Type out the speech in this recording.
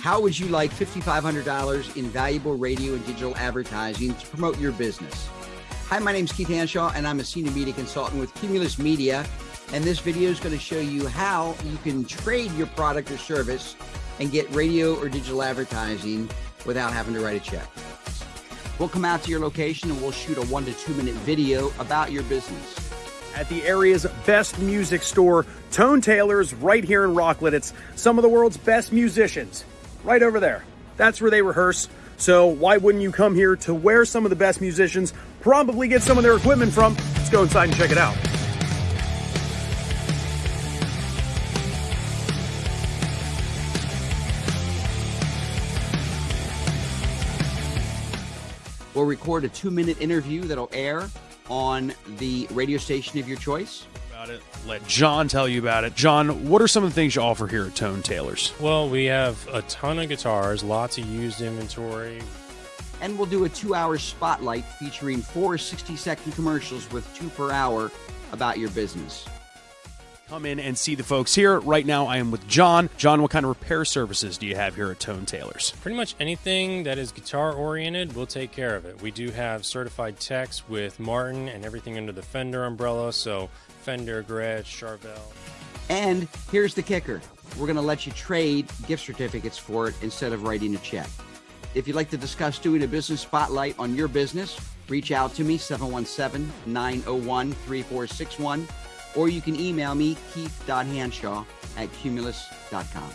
How would you like $5,500 in valuable radio and digital advertising to promote your business? Hi, my name is Keith Hanshaw, and I'm a senior media consultant with Cumulus Media. And this video is going to show you how you can trade your product or service and get radio or digital advertising without having to write a check. We'll come out to your location and we'll shoot a one to two minute video about your business. At the area's best music store, Tone Tailors, right here in Rocklet. It's some of the world's best musicians, right over there. That's where they rehearse. So why wouldn't you come here to where some of the best musicians probably get some of their equipment from? Let's go inside and check it out. We'll record a two minute interview that'll air on the radio station of your choice. About it. Let John tell you about it. John, what are some of the things you offer here at Tone Tailors? Well, we have a ton of guitars, lots of used inventory. And we'll do a two hour spotlight featuring four 60 second commercials with two per hour about your business. Come in and see the folks here. Right now, I am with John. John, what kind of repair services do you have here at Tone Tailors? Pretty much anything that is guitar oriented, we'll take care of it. We do have certified techs with Martin and everything under the Fender umbrella, so Fender, Gretsch, Charvel. And here's the kicker we're going to let you trade gift certificates for it instead of writing a check. If you'd like to discuss doing a business spotlight on your business, reach out to me 717 901 3461 or you can email me, keith.hanshaw at cumulus.com.